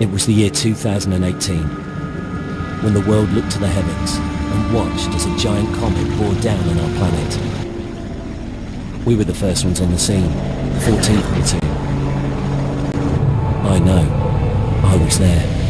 It was the year 2018, when the world looked to the heavens and watched as a giant comet bore down on our planet. We were the first ones on the scene, the 14th platoon. I know, I was there.